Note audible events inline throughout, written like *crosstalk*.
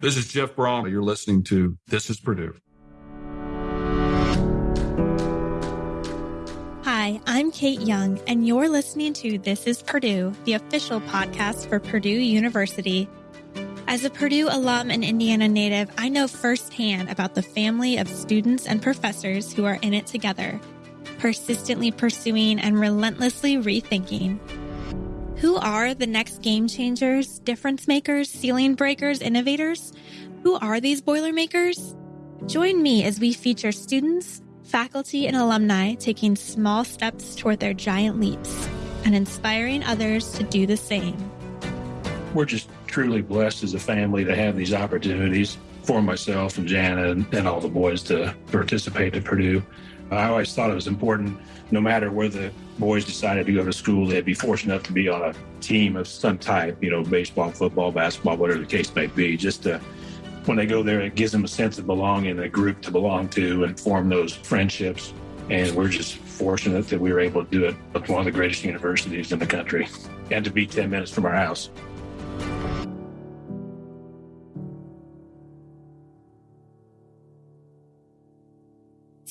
This is Jeff Brohm. You're listening to This is Purdue. Hi, I'm Kate Young, and you're listening to This is Purdue, the official podcast for Purdue University. As a Purdue alum and Indiana native, I know firsthand about the family of students and professors who are in it together, persistently pursuing and relentlessly rethinking. Who are the next game changers, difference makers, ceiling breakers, innovators? Who are these Boilermakers? Join me as we feature students, faculty, and alumni taking small steps toward their giant leaps and inspiring others to do the same. We're just truly blessed as a family to have these opportunities for myself and Jana and, and all the boys to participate at Purdue. I always thought it was important, no matter where the boys decided to go to school, they'd be fortunate enough to be on a team of some type, you know, baseball, football, basketball, whatever the case may be. Just to, when they go there, it gives them a sense of belonging, a group to belong to, and form those friendships. And we're just fortunate that we were able to do it at one of the greatest universities in the country and to be 10 minutes from our house.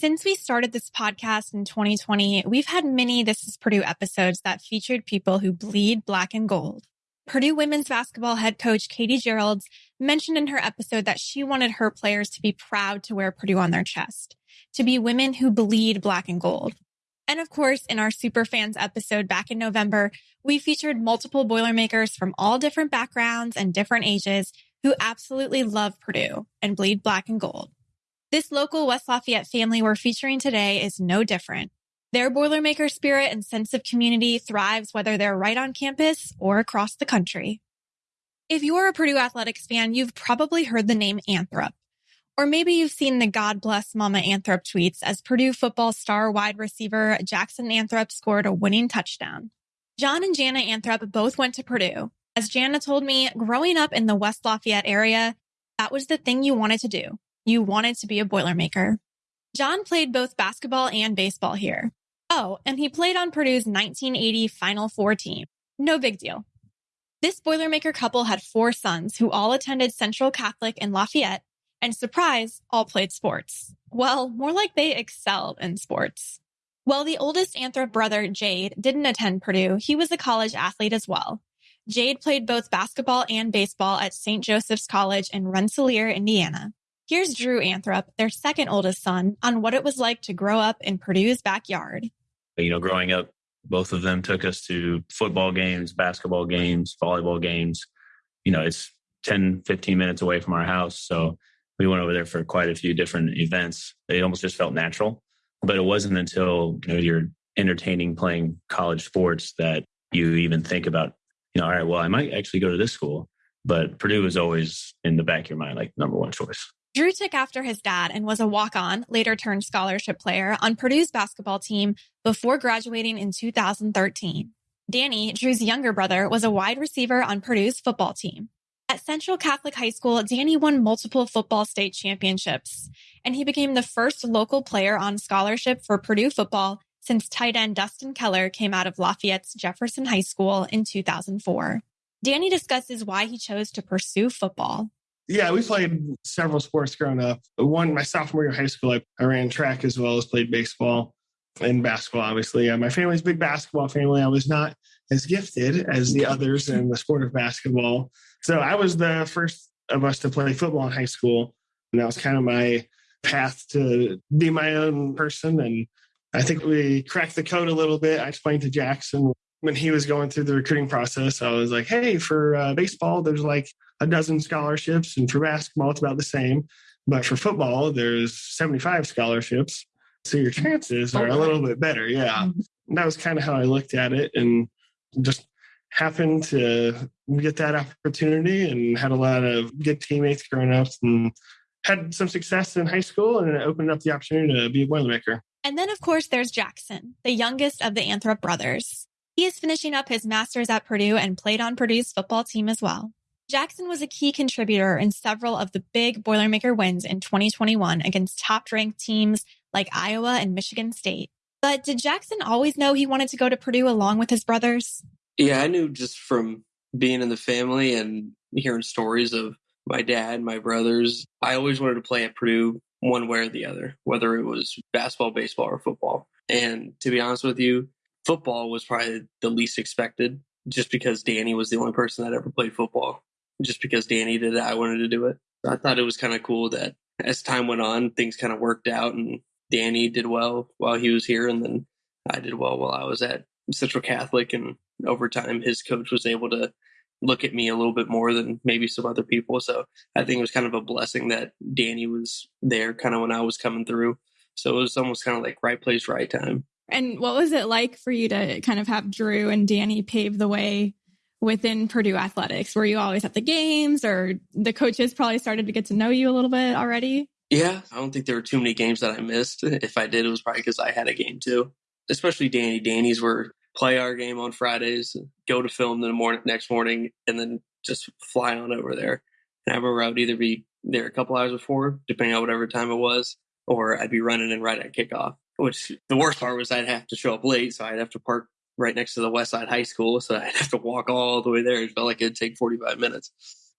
Since we started this podcast in 2020, we've had many This is Purdue episodes that featured people who bleed black and gold. Purdue women's basketball head coach Katie Gearlds mentioned in her episode that she wanted her players to be proud to wear Purdue on their chest, to be women who bleed black and gold. And of course, in our Superfans episode back in November, we featured multiple Boilermakers from all different backgrounds and different ages who absolutely love Purdue and bleed black and gold. This local West Lafayette family we're featuring today is no different. Their Boilermaker spirit and sense of community thrives whether they're right on campus or across the country. If you're a Purdue Athletics fan, you've probably heard the name Anthrop. Or maybe you've seen the God bless Mama Anthrop tweets as Purdue football star wide receiver Jackson Anthrop scored a winning touchdown. John and Jana Anthrop both went to Purdue. As Jana told me, growing up in the West Lafayette area, that was the thing you wanted to do you wanted to be a Boilermaker. John played both basketball and baseball here. Oh, and he played on Purdue's 1980 Final Four team. No big deal. This Boilermaker couple had four sons who all attended Central Catholic in Lafayette and surprise, all played sports. Well, more like they excelled in sports. While the oldest Anthrop brother, Jade, didn't attend Purdue, he was a college athlete as well. Jade played both basketball and baseball at St. Joseph's College in Rensselaer, Indiana. Here's Drew Anthrop, their second oldest son, on what it was like to grow up in Purdue's backyard. You know, growing up, both of them took us to football games, basketball games, volleyball games. You know, it's 10, 15 minutes away from our house. So we went over there for quite a few different events. It almost just felt natural. But it wasn't until you know, you're entertaining playing college sports that you even think about, you know, all right, well, I might actually go to this school. But Purdue was always in the back of your mind, like number one choice. Drew took after his dad and was a walk on, later turned scholarship player on Purdue's basketball team before graduating in 2013. Danny, Drew's younger brother, was a wide receiver on Purdue's football team. At Central Catholic High School, Danny won multiple football state championships, and he became the first local player on scholarship for Purdue football since tight end Dustin Keller came out of Lafayette's Jefferson High School in 2004. Danny discusses why he chose to pursue football. Yeah, we played several sports growing up. One, my sophomore year of high school, I, I ran track as well as played baseball and basketball, obviously. Yeah, my family's big basketball family. I was not as gifted as the others in the sport of basketball. So I was the first of us to play football in high school. And that was kind of my path to be my own person. And I think we cracked the code a little bit. I explained to Jackson when he was going through the recruiting process, I was like, hey, for uh, baseball, there's like a dozen scholarships, and for basketball, it's about the same. But for football, there's 75 scholarships. So your chances are a little bit better. Yeah. Mm-hmm. That was kind of how I looked at it and just happened to get that opportunity and had a lot of good teammates growing up and had some success in high school and it opened up the opportunity to be a Boilermaker. And then, of course, there's Jackson, the youngest of the Anthrop brothers. He is finishing up his master's at Purdue and played on Purdue's football team as well. Jackson was a key contributor in several of the big Boilermaker wins in 2021 against top ranked teams like Iowa and Michigan State. But did Jackson always know he wanted to go to Purdue along with his brothers? Yeah, I knew just from being in the family and hearing stories of my dad, my brothers. I always wanted to play at Purdue one way or the other, whether it was basketball, baseball, or football. And to be honest with you, football was probably the least expected just because Danny was the only person that ever played football. Just because Danny did it, I wanted to do it. I thought it was kind of cool that as time went on, things kind of worked out and Danny did well while he was here. And then I did well while I was at Central Catholic. And over time, his coach was able to look at me a little bit more than maybe some other people. So I think it was kind of a blessing that Danny was there kind of when I was coming through. So it was almost kind of like right place, right time. And what was it like for you to kind of have Drew and Danny pave the way within Purdue athletics? Were you always at the games or the coaches probably started to get to know you a little bit already? Yeah, I don't think there were too many games that I missed. If I did, it was probably because I had a game too. Especially Danny. Danny's were play our game on Fridays, go to film the morning next morning, and then just fly on over there. And I remember I would either be there a couple hours before, depending on whatever time it was, or I'd be running in right at kickoff. Which the worst part was I'd have to show up late, so I'd have to park right next to the West Side High School, so *laughs* I'd have to walk all the way there. It felt like it'd take 45 minutes.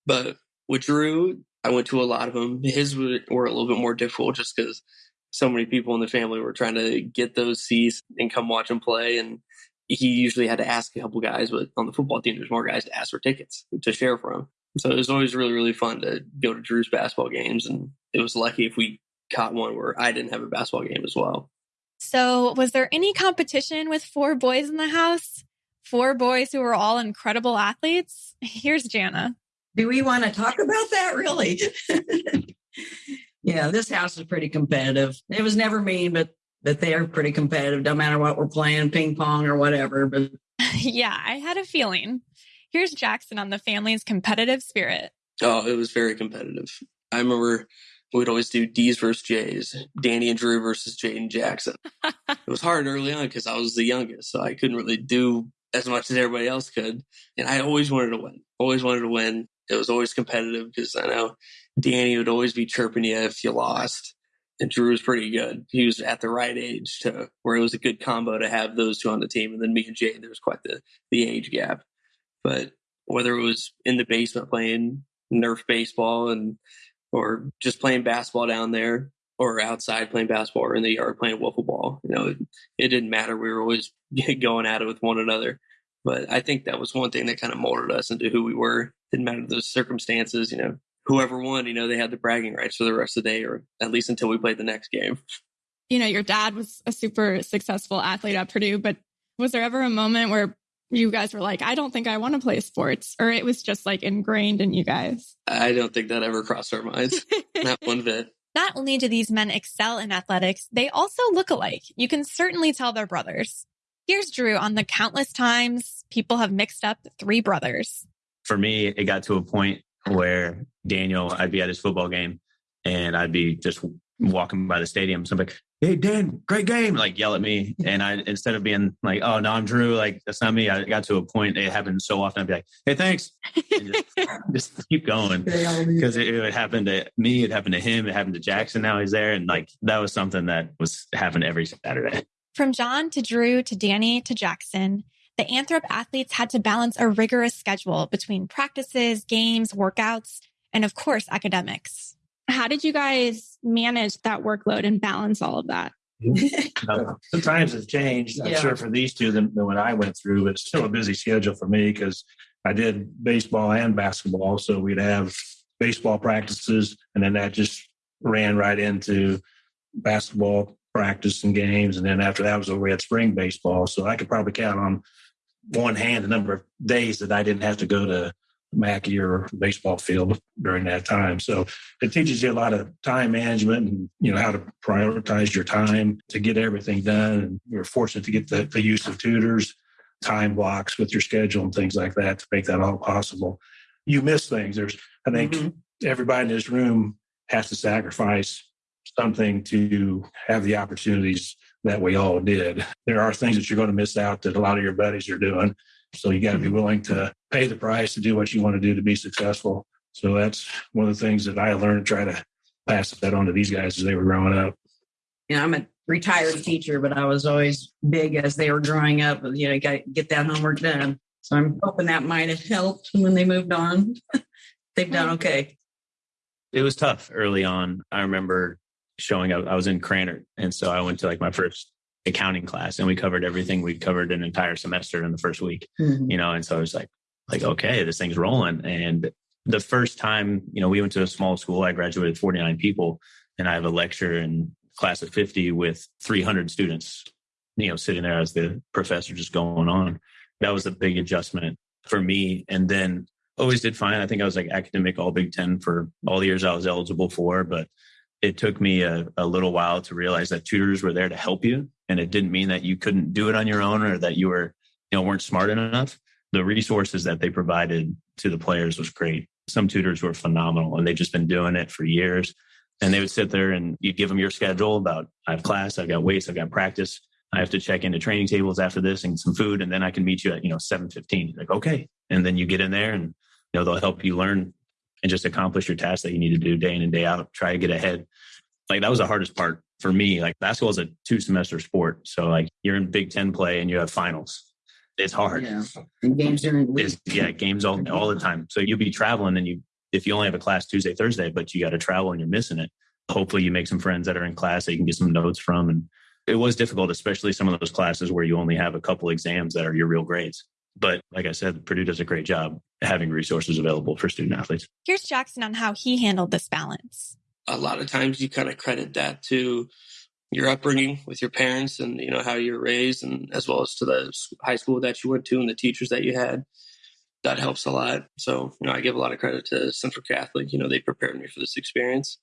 But with Drew, I went to a lot of them. His were, a little bit more difficult just because so many people in the family were trying to get those seats and come watch him play. And he usually had to ask a couple guys, but on the football team, there's more guys to ask for tickets to share for him. So it was always really, really fun to go to Drew's basketball games. And it was lucky if we caught one where I didn't have a basketball game as well. So, was there any competition with four boys in the house? Four boys who were all incredible athletes? Here's Jana. Do we want to talk about that really? *laughs* yeah, this house is pretty competitive. It was never me, but but they are pretty competitive, no matter what we're playing, ping pong or whatever. But *laughs* yeah, I had a feeling. Here's Jackson on the family's competitive spirit. Oh, it was very competitive. I remember we'd always do D's versus J's, Danny and Drew versus Jade and Jackson. *laughs* it was hard early on because I was the youngest, so I couldn't really do as much as everybody else could. And I always wanted to win, always wanted to win. It was always competitive because I know Danny would always be chirping you if you lost. And Drew was pretty good. He was at the right age to where it was a good combo to have those two on the team. And then me and Jay, there was quite the, the age gap. But whether it was in the basement playing Nerf baseball and or just playing basketball down there or outside playing basketball or in the yard playing wiffle ball. You know, it, it didn't matter. We were always *laughs* going at it with one another. But I think that was one thing that kind of molded us into who we were. Didn't matter the circumstances, you know, whoever won, you know, they had the bragging rights for the rest of the day or at least until we played the next game. You know, your dad was a super successful athlete at Purdue, but was there ever a moment where you guys were like, I don't think I want to play sports, or it was just like ingrained in you guys? I don't think that ever crossed our minds. *laughs* Not one bit. Not only do these men excel in athletics, they also look alike. You can certainly tell they're brothers. Here's Drew on the countless times people have mixed up three brothers. For me, it got to a point where Daniel, I'd be at his football game and I'd be just walking by the stadium. So I'm like, hey, Dan, great game. Like yell at me. *laughs* And I, instead of being like, oh, no, I'm Drew, like that's not me. I got to a point, it happened so often. I'd be like, hey, thanks. Just, *laughs* *laughs* just, keep going. Because it, it would happen to me, it happened to him, it happened to Jackson. Now he's there. And like that was something that was happening every Saturday. From John to Drew to Danny to Jackson, the Anthrop athletes had to balance a rigorous schedule between practices, games, workouts, and of course, academics. How did you guys manage that workload and balance all of that? the times have changed, I'm yeah. sure, for these two than, than what I went through, but it's still a busy schedule for me because I did baseball and basketball. So we'd have baseball practices, and then that just ran right into basketball practice and games. And then after that was over, we had spring baseball. So I could probably count on one hand the number of days that I didn't have to go to Mackey or baseball field during that time. So it teaches you a lot of time management and you know how to prioritize your time to get everything done. And you're fortunate to get the, the use of tutors, time blocks with your schedule and things like that to make that all possible. You miss things. There's I think mm-hmm. everybody in this room has to sacrifice something to have the opportunities that we all did. There are things that you're going to miss out that a lot of your buddies are doing. So you got to be willing to pay the price to do what you want to do to be successful. So that's one of the things that I learned try to pass that on to these guys as they were growing up. You know, I'm a retired teacher, but I was always big as they were growing up. You know, got get that homework done. So I'm hoping that might have helped when they moved on. *laughs* They've done okay. It was tough early on. I remember showing up. I was in Krannert, and so I went to like my first accounting class, and we covered everything. We covered an entire semester in the first week, Mhm. you know. And so I was like, like okay, this thing's rolling. And the first time, you know, we went to a small school. I graduated 49 people, and I have a lecture in class of 50 with 300 students, you know, sitting there as the professor just going on. That was a big adjustment for me. And then always did fine. I think I was like academic all Big Ten for all the years I was eligible for, but it took me a, a little while to realize that tutors were there to help you. And it didn't mean that you couldn't do it on your own or that you were, you know, weren't smart enough. The resources that they provided to the players was great. Some tutors were phenomenal and they've just been doing it for years. And they would sit there and you'd give them your schedule about I have class, I've got weights, I've got practice. I have to check into training tables after this and some food, and then I can meet you at you know seven fifteen. Like okay, and then you get in there, and you know they'll help you learn and just accomplish your tasks that you need to do day in and day out. Try to get ahead. Like that was the hardest part for me. Like basketball is a two semester sport, so like you're in Big Ten play and you have finals. It's hard. Yeah. And games during the week. It's, yeah, games all all the time. So you'll be traveling, and you if you only have a class Tuesday Thursday, but you got to travel and you're missing it. Hopefully, you make some friends that are in class that you can get some notes from, and it was difficult, especially some of those classes where you only have a couple exams that are your real grades. But like I said, Purdue does a great job having resources available for student athletes. Here's Jackson on how he handled this balance. a lot of times you kind of credit that to your upbringing with your parents and you know how you were raised and as well as to the high school that you went to and the teachers that you had that helps a lot. So you know i give a lot of credit to central catholic you know they prepared me for this experience.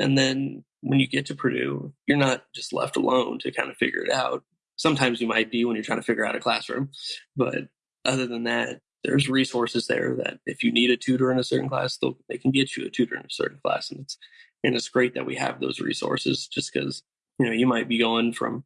And then when you get to purdue you're not just left alone to kind of figure it out. Sometimes you might be when you're trying to figure out a classroom but other than that there's resources there that if you need a tutor in a certain class they can get you a tutor in a certain class. And it's and it's great that we have those resources just because you know you might be going from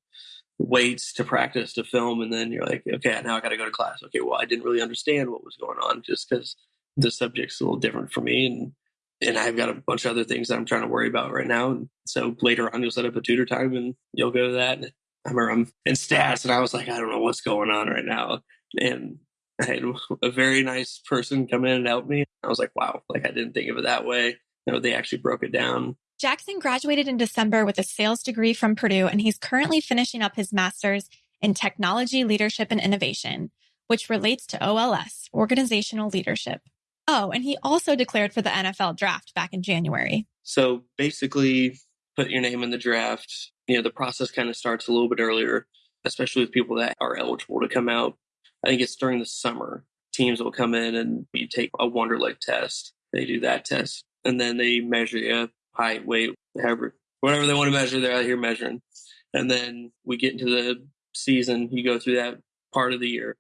weights to practice to film and then you're like okay now i got to go to class. Okay well i didn't really understand what was going on just because the subject's a little different for me and and i've got a bunch of other things that i'm trying to worry about right now. And so later on you'll set up a tutor time and you'll go to that and i remember i'm in stats and i was like i don't know what's going on right now. And i had a very nice person come in and help me i was like wow like i didn't think of it that way. You know, they actually broke it down. Jackson graduated in December with a sales degree from Purdue, and he's currently finishing up his master's in technology, leadership, and innovation, which relates to OLS, organizational leadership. Oh, and he also declared for the NFL draft back in January. So basically, put your name in the draft. You know, the process kind of starts a little bit earlier, especially with people that are eligible to come out. I think it's during the summer. Teams will come in and you take a Wonderlic test. They do that test, and then they measure you height, weight, however, whatever they want to measure. They're out here measuring, and then we get into the season. You go through that part of the year,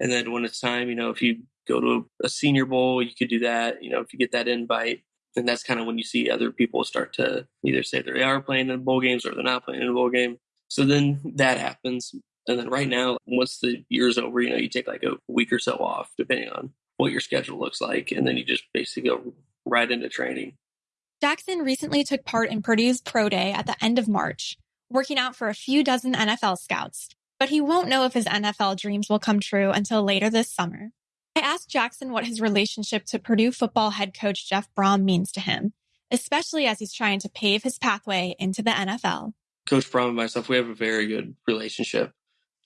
and then when it's time, you know, if you go to a senior bowl, you could do that. You know, if you get that invite, and that's kind of when you see other people start to either say they are playing in bowl games or they're not playing in a bowl game. So then that happens. And then right now, once the year's over, you know, you take like a week or so off, depending on what your schedule looks like. And then you just basically go right into training. Jackson recently took part in Purdue's Pro Day at the end of March, working out for a few dozen NFL scouts, but he won't know if his NFL dreams will come true until later this summer. I asked Jackson what his relationship to Purdue football head coach Jeff Brohm means to him, especially as he's trying to pave his pathway into the NFL. Coach Brohm and myself, we have a very good relationship.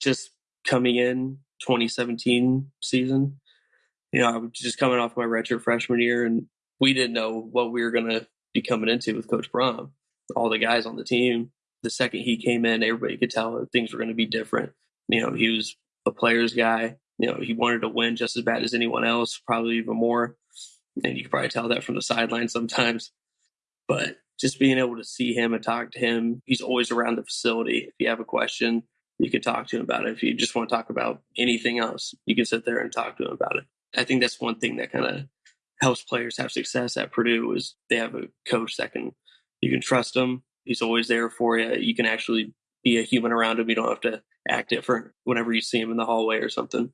Just coming in 2017 season, you know, I was just coming off my redshirt freshman year, and we didn't know what we were going to be coming into with Coach Brohm. All the guys on the team, the second he came in, everybody could tell that things were going to be different. You know, he was a player's guy. You know, he wanted to win just as bad as anyone else, probably even more. And you could probably tell that from the sideline sometimes. But just being able to see him and talk to him, he's always around the facility. If you have a question, you can talk to him about it. If you just want to talk about anything else, you can sit there and talk to him about it. I think that's one thing that kind of helps players have success at Purdue is they have a coach that can you can trust him. He's always there for you. You can actually be a human around him. You don't have to act different whenever you see him in the hallway or something.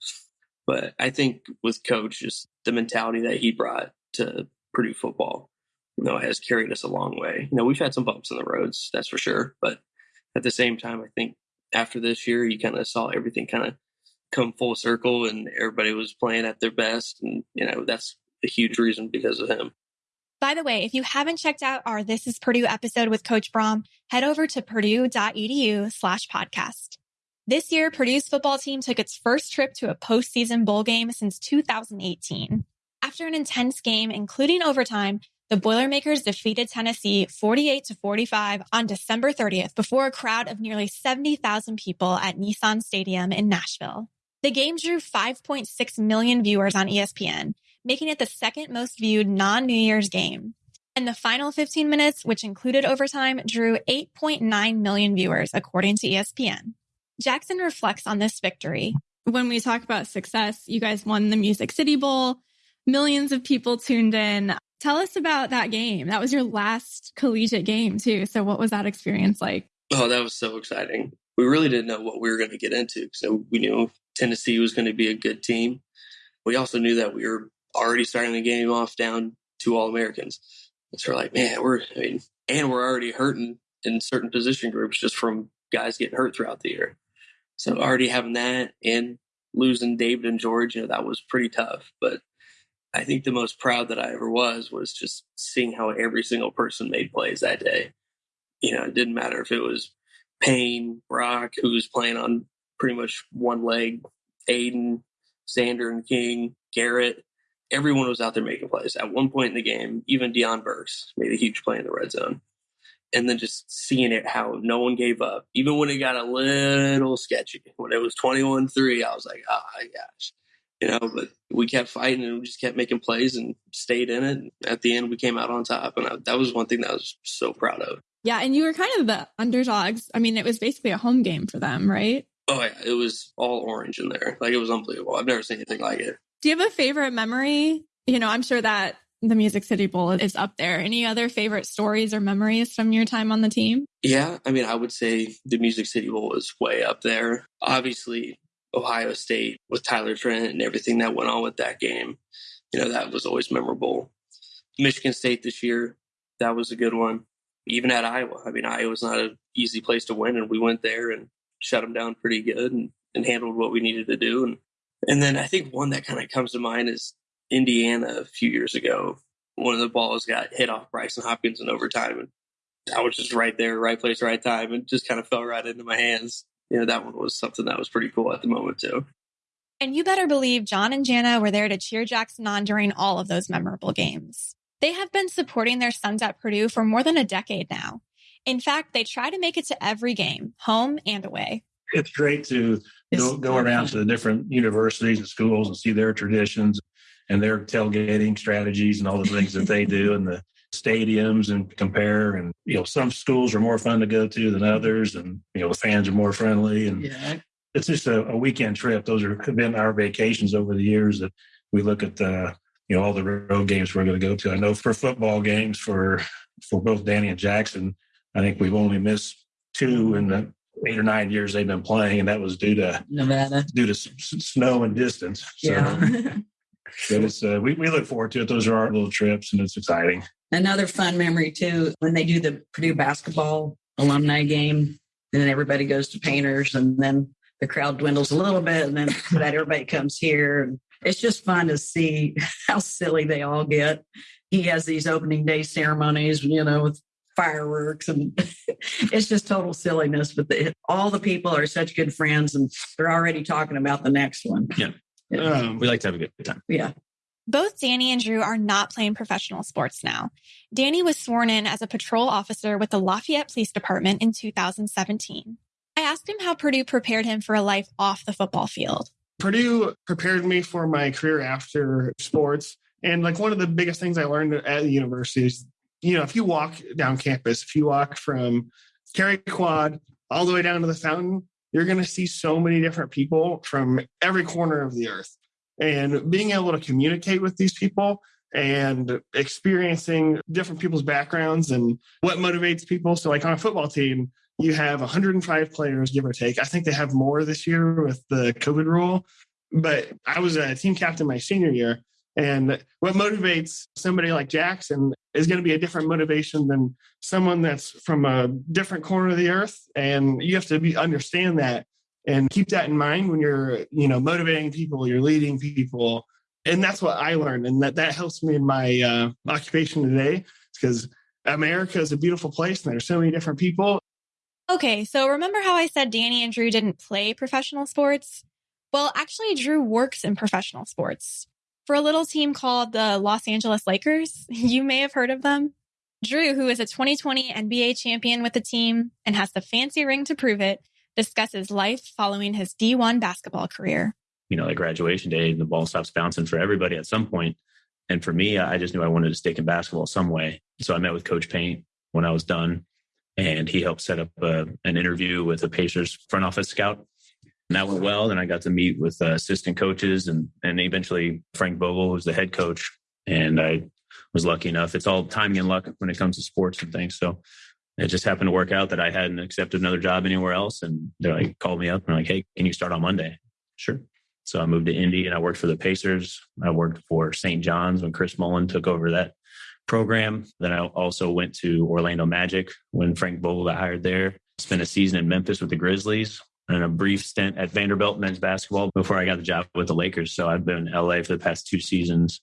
But I think with coach, just the mentality that he brought to Purdue football, you know, has carried us a long way. You know, we've had some bumps in the roads, that's for sure. But at the same time, I think after this year, you kind of saw everything kind of come full circle and everybody was playing at their best. And, you know, that's a huge reason because of him. By the way, if you haven't checked out our This is Purdue episode with Coach Brohm, head over to purdue.edu slash podcast. This year, Purdue's football team took its first trip to a postseason bowl game since 2018. After an intense game, including overtime, the Boilermakers defeated Tennessee 48 to 45 on December 30th before a crowd of nearly 70,000 people at Nissan Stadium in Nashville. The game drew 5.6 million viewers on ESPN, making it the second most viewed non New Year's game. And the final 15 minutes, which included overtime, drew 8.9 million viewers, according to ESPN. Jackson reflects on this victory. When we talk about success, you guys won the Music City Bowl. Millions of people tuned in. Tell us about that game. That was your last collegiate game, too. So, what was that experience like? Oh, that was so exciting. We really didn't know what we were going to get into. So, we knew Tennessee was going to be a good team. We also knew that we were already starting the game off down two All Americans. So, we're like, man, we're, I mean, and we're already hurting in certain position groups just from guys getting hurt throughout the year. So, already having that and losing David and George, you know, that was pretty tough. But I think the most proud that I ever was was just seeing how every single person made plays that day. You know, it didn't matter if it was Payne, Broc, who was playing on pretty much one leg, Aidan, Zander and King, Garrett. Everyone was out there making plays. At one point in the game, even Deion Burks made a huge play in the red zone. And then just seeing it, how no one gave up, even when it got a little sketchy. When it was 21 3, I was like, oh my gosh you know, but we kept fighting and we just kept making plays and stayed in it. And at the end, we came out on top. And I, that was one thing that I was so proud of. Yeah. And you were kind of the underdogs. I mean, it was basically a home game for them, right? Oh, yeah. It was all orange in there. Like, it was unbelievable. I've never seen anything like it. Do you have a favorite memory? You know, I'm sure that the Music City Bowl is up there. Any other favorite stories or memories from your time on the team? Yeah. I mean, I would say the Music City Bowl is way up there. Obviously, Ohio State with Tyler Trent and everything that went on with that game. You know, that was always memorable. Michigan State this year, that was a good one. Even at Iowa, I mean, Iowa's not an easy place to win, and we went there and shut them down pretty good and, and handled what we needed to do. And and then I think one that kind of comes to mind is Indiana a few years ago. One of the balls got hit off Brycen Hopkins in overtime, and I was just right there, right place, right time, and just kind of fell right into my hands you know, that one was something that was pretty cool at the moment too. And you better believe John and Jana were there to cheer Jackson on during all of those memorable games. They have been supporting their sons at Purdue for more than a decade now. In fact, they try to make it to every game, home and away. It's great to go, go around to the different universities and schools and see their traditions and their tailgating strategies and all the things that they do and the stadiums and compare. And, you know, some schools are more fun to go to than others. And, you know, the fans are more friendly. And yeah. it's just a, a, weekend trip. Those are have been our vacations over the years that we look at the, you know, all the road games we're going to go to. I know for football games for, for both Danny and Jackson, I think we've only missed two in the eight or nine years they've been playing, and that was due to Nevada, due to s- snow and distance. So, yeah. *laughs* but it's uh, we we look forward to it. Those are our little trips, and it's exciting. Another fun memory too, when they do the Purdue basketball alumni game, and then everybody goes to Painters, and then the crowd dwindles a little bit, and then *laughs* that everybody comes here. And it's just fun to see *laughs* how silly they all get. He has these opening day ceremonies, you know, with fireworks, and *laughs* it's just total silliness. But the, all the people are such good friends, and they're already talking about the next one. Yeah. yeah. Um, we like to have a good time. Yeah. Both Danny and Drew are not playing professional sports now. Danny was sworn in as a patrol officer with the Lafayette Police Department in 2017. I asked him how Purdue prepared him for a life off the football field. Purdue prepared me for my career after sports. And like one of the biggest things I learned at the university is, you know, if you walk down campus, if you walk from Cary Quad all the way down to the fountain, you're going to see so many different people from every corner of the earth and being able to communicate with these people and experiencing different people's backgrounds and what motivates people. So, like on a football team, you have 105 players, give or take. I think they have more this year with the COVID rule. But I was a team captain my senior year. And what motivates somebody like Jackson is going to be a different motivation than someone that's from a different corner of the earth. And you have to be, understand that and keep that in mind when you're you know motivating people you're leading people And that's what I learned. And that, that helps me in my uh, occupation today because America is a beautiful place and there's so many different people. Okay, so remember how I said Danny and Drew didn't play professional sports? Well, actually, Drew works in professional sports for a little team called the Los Angeles Lakers. *laughs* You may have heard of them. Drew, who is a 2020 NBA champion with the team and has the fancy ring to prove it, discusses life following his D1 basketball career. You know, like graduation day, the ball stops bouncing for everybody at some point. And for me, I just knew I wanted to stick in basketball some way. So I met with Coach Paint when I was done, and he helped set up uh, an interview with the Pacers front office scout. And that went well. Then I got to meet with uh, assistant coaches and and eventually Frank Vogel, who's the head coach. And I was lucky enough. It's all timing and luck when it comes to sports and things. So it just happened to work out that I hadn't accepted another job anywhere else. And they're like called me up and like, hey, can you start on Monday? Sure. So I moved to Indy and I worked for the Pacers. I worked for St. John's when Chris Mullin took over that program. Then I also went to Orlando Magic when Frank Vogel got hired there. Spent a season in Memphis with the Grizzlies and a brief stint at Vanderbilt men's basketball before I got the job with the Lakers. So I've been in LA for the past two seasons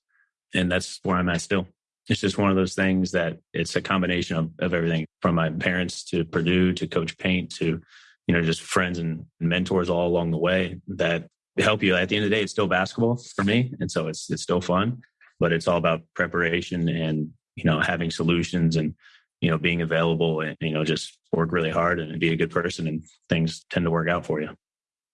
and that's where I'm at still it's just one of those things that it's a combination of, of everything from my parents to Purdue to Coach Paint to, you know, just friends and mentors all along the way that help you. At the end of the day, it's still basketball for me. And so it's, it's still fun, but it's all about preparation and, you know, having solutions and, you know, being available and, you know, just work really hard and be a good person and things tend to work out for you.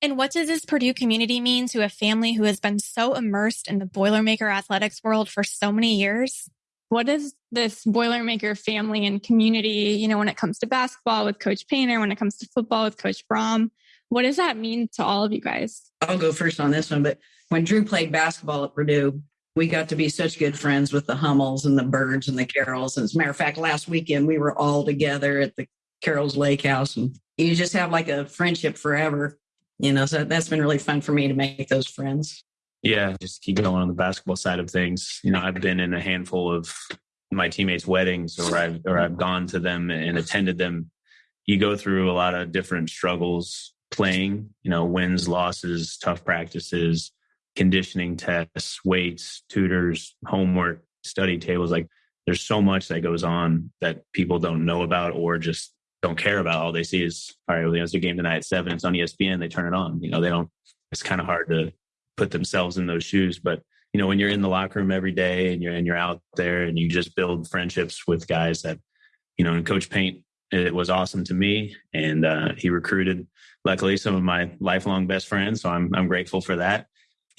And what does this Purdue community mean to a family who has been so immersed in the Boilermaker athletics world for so many years? what is this Boilermaker family and community, you know, when it comes to basketball with Coach Painter, when it comes to football with Coach Brohm? What does that mean to all of you guys? I'll go first on this one, but when Drew played basketball at Purdue, we got to be such good friends with the Hummels and the Byrds and the Carols. And as a matter of fact, last weekend we were all together at the Carol's Lake House, and you just have like a friendship forever. You know, so that's been really fun for me to make those friends. Yeah, just keep going on the basketball side of things. You know, I've been in a handful of my teammates' weddings or I've or I've gone to them and attended them. You go through a lot of different struggles playing, you know, wins, losses, tough practices, conditioning tests, weights, tutors, homework, study tables. Like there's so much that goes on that people don't know about or just don't care about. All they see is, all right, well, it's a game tonight at seven. It's on ESPN. They turn it on. You know, they don't, it's kind of hard to put themselves in those shoes. But you know, when you're in the locker room every day and you're and you're out there and you just build friendships with guys that, you know, and Coach Paint, it was awesome to me, and uh, he recruited, luckily, some of my lifelong best friends. So I'm I'm grateful for that.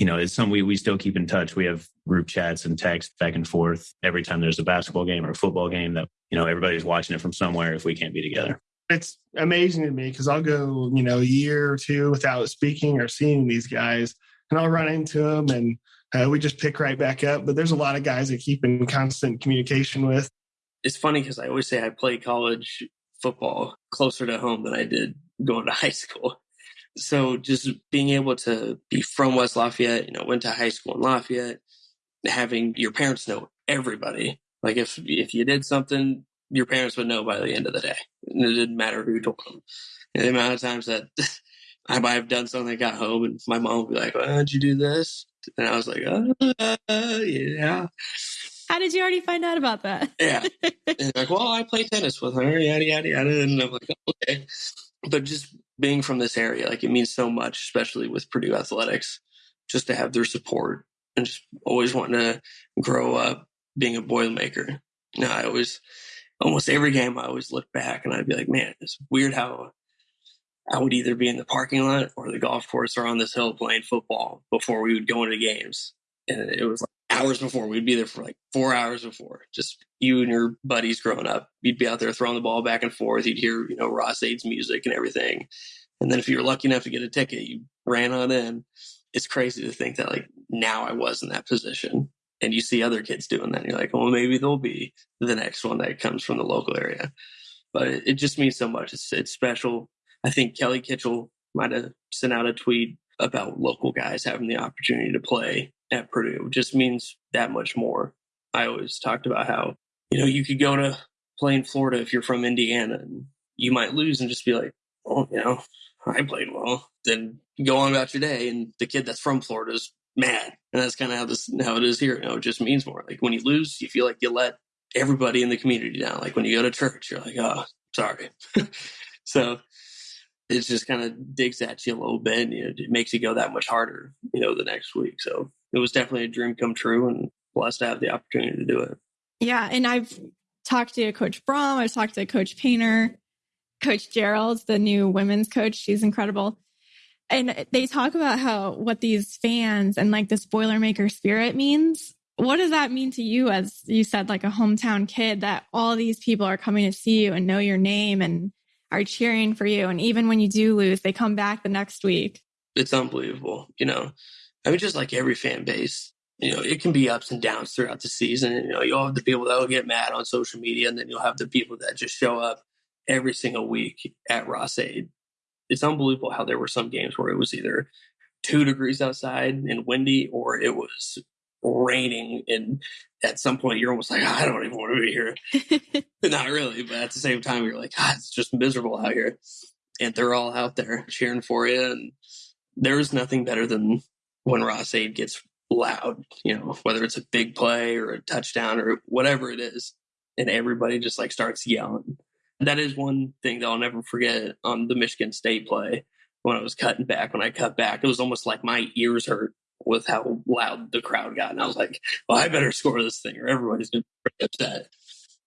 You know, it's something we, we still keep in touch. We have group chats and text back and forth every time there's a basketball game or a football game that, you know, everybody's watching it from somewhere if we can't be together. It's amazing to me because I'll go, you know, a year or two without speaking or seeing these guys and I'll run into them and uh, we just pick right back up. But there's a lot of guys that keep in constant communication with. It's funny because I always say I play college football closer to home than I did going to high school. So just being able to be from West Lafayette, you know, went to high school in Lafayette, having your parents know everybody. Like if if you did something, your parents would know by the end of the day. And it didn't matter who told them. And the amount of times that *laughs* I might have done something, got home, and my mom would be like, "Why did you do this?" And I was like, uh, "Yeah." How did you already find out about that? yeah. *laughs* And like, well, I play tennis with her, yada yada yada, and I'm like, okay. But just being from this area, like, it means so much, especially with Purdue athletics, just to have their support and just always wanting to grow up being a boilermaker. Now, I always, almost every game, I always look back and I'd be like, man, it's weird how I would either be in the parking lot or the golf course or on this hill playing football before we would go into games. And it was like hours before. We'd be there for like four hours before. Just you and your buddies growing up. You'd be out there throwing the ball back and forth. You'd hear, you know, Ross-Ade's music and everything. And then if you were lucky enough to get a ticket, you ran on in. It's crazy to think that like now I was in that position. And you see other kids doing that. And you're like, well, maybe they'll be the next one that comes from the local area. But it, it just means so much. It's, it's special I think Kelly Kitchell might have sent out a tweet about local guys having the opportunity to play at Purdue. Just means that much more. I always talked about how, you know, you could go to play in Florida if you're from Indiana and you might lose and just be like, oh, you know, I played well. Then go on about your day. And the kid that's from Florida is mad. And that's kind of how this how it is here. You know, it just means more. Like when you lose, you feel like you let everybody in the community down. Like when you go to church, you're like, oh, sorry. *laughs* so it just kind of digs at you a little bit and you know, it makes you go that much harder, you know, the next week. So it was definitely a dream come true and blessed to have the opportunity to do it. Yeah. And I've talked to Coach Brohm, I've talked to Coach Painter, Coach Gearlds, the new women's coach. She's incredible. And they talk about how what these fans and like this Boilermaker spirit means. What does that mean to you as you said, like a hometown kid, that all these people are coming to see you and know your name and are cheering for you. And even when you do lose, they come back the next week. It's unbelievable. You know, I mean, just like every fan base, you know, it can be ups and downs throughout the season. You know, you'll have the people that will get mad on social media, and then you'll have the people that just show up every single week at Ross-Ade. It's unbelievable how there were some games where it was either two degrees outside and windy, or it was raining and at some point you're almost like, oh, I don't even want to be here. *laughs* Not really, but at the same time, you're like, God, it's just miserable out here. And they're all out there cheering for you. And there's nothing better than when Ross-Ade gets loud, you know, whether it's a big play or a touchdown or whatever it is. And everybody just like starts yelling. That is one thing that I'll never forget on the Michigan State play when I was cutting back. When I cut back, it was almost like my ears hurt with how loud the crowd got. And I was like, well, I better *laughs* score this thing or everybody's going to be upset.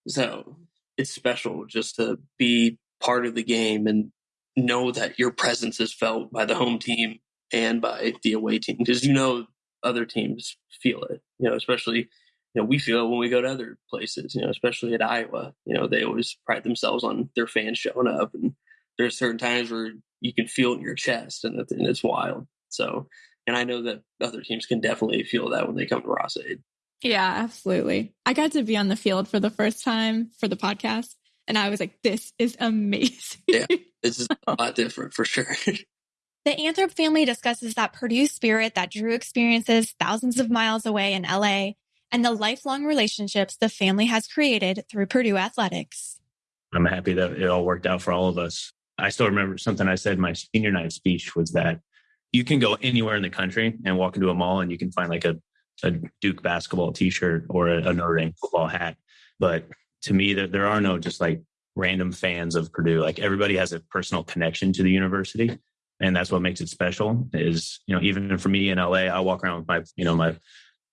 So it's special just to be part of the game and know that your presence is felt by the home team and by the away team because you know other teams feel it, you know, especially. You know, we feel it when we go to other places, you know, especially at Iowa. You know, they always pride themselves on their fans showing up. And there's certain times where you can feel it in your chest and it's wild. So and I know that other teams can definitely feel that when they come to Ross-Ade. Yeah, absolutely. I got to be on the field for the first time for the podcast, and I was like, this is *laughs* amazing. yeah, this is a lot different for sure. *laughs* The Anthrop family discusses that Purdue spirit that Drew experiences thousands of miles away in LA and the lifelong relationships the family has created through Purdue athletics. I'm happy that it all worked out for all of us. I still remember something I said in my senior night speech was that you can go anywhere in the country and walk into a mall and you can find like a, a Duke basketball t-shirt or a, a Notre Dame football hat. But to me, there, there are no just like random fans of Purdue. Like everybody has a personal connection to the university. And that's what makes it special is, you know, even for me in LA, I walk around with my, you know, my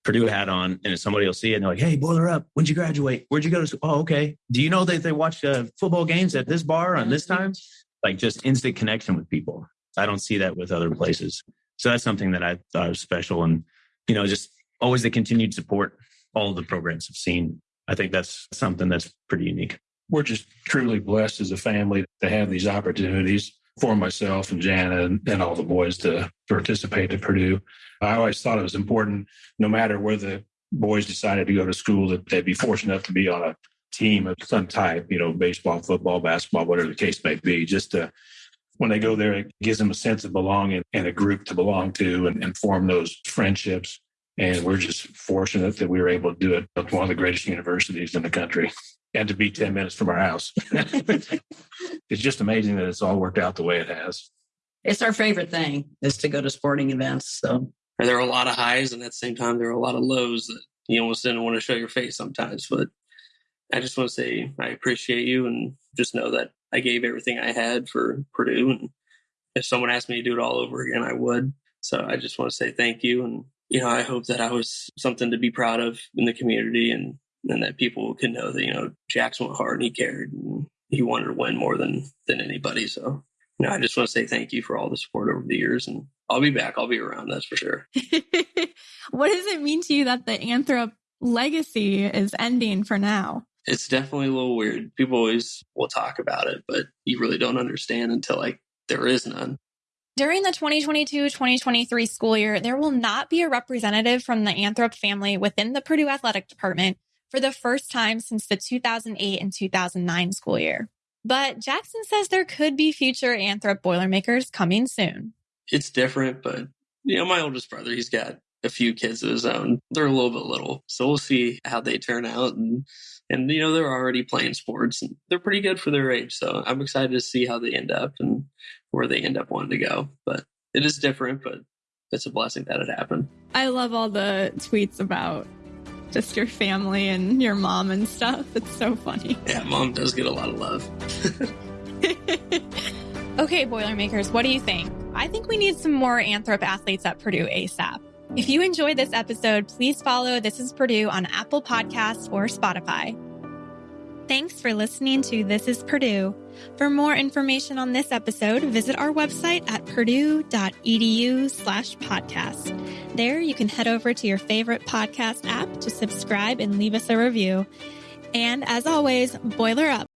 Purdue hat on and somebody will see it and they're like, Hey, boiler up. When'd you graduate? Where'd you go to school? Oh, okay. Do you know that they watch uh, football games at this bar on this time? Like just instant connection with people. I don't see that with other places. So that's something that I thought was special. And, you know, just always the continued support all the programs have seen. I think that's something that's pretty unique. We're just truly blessed as a family to have these opportunities for myself and Jana and, and all the boys to participate at Purdue. I always thought it was important, no matter where the boys decided to go to school, that they'd be fortunate enough to be on a team of some type, you know, baseball, football, basketball, whatever the case may be, just to when they go there, it gives them a sense of belonging and a group to belong to and, and form those friendships. And we're just fortunate that we were able to do it at one of the greatest universities in the country *laughs* and to be 10 minutes from our house. *laughs* it's just amazing that it's all worked out the way it has. It's our favorite thing is to go to sporting events. So there are a lot of highs and at the same time there are a lot of lows that you almost didn't want to show your face sometimes. But I just want to say I appreciate you and just know that I gave everything I had for Purdue. And if someone asked me to do it all over again, I would. So I just want to say thank you. And, you know, I hope that I was something to be proud of in the community and, and that people can know that, you know, Jackson went hard and he cared and he wanted to win more than, than anybody. So, you know, I just want to say thank you for all the support over the years and I'll be back. I'll be around. That's for sure. *laughs* what does it mean to you that the Anthrop legacy is ending for now? It's definitely a little weird. People always will talk about it, but you really don't understand until like there is none. During the 2022-2023 school year, there will not be a representative from the Anthrop family within the Purdue Athletic Department for the first time since the 2008 and 2009 school year. But Jackson says there could be future Anthrop Boilermakers coming soon. It's different, but you know, my oldest brother, he's got a few kids of his own. They're a little bit little, so we'll see how they turn out. And and you know they're already playing sports and they're pretty good for their age. So I'm excited to see how they end up and where they end up wanting to go. But it is different, but it's a blessing that it happened. I love all the tweets about just your family and your mom and stuff. It's so funny. Yeah, mom does get a lot of love. *laughs* okay, Boilermakers, what do you think? I think we need some more Anthrop athletes at Purdue ASAP. If you enjoyed this episode, please follow This is Purdue on Apple Podcasts or Spotify. Thanks for listening to This is Purdue. For more information on this episode, visit our website at purdue.edu slash podcast. There you can head over to your favorite podcast app to subscribe and leave us a review. And as always, boiler up.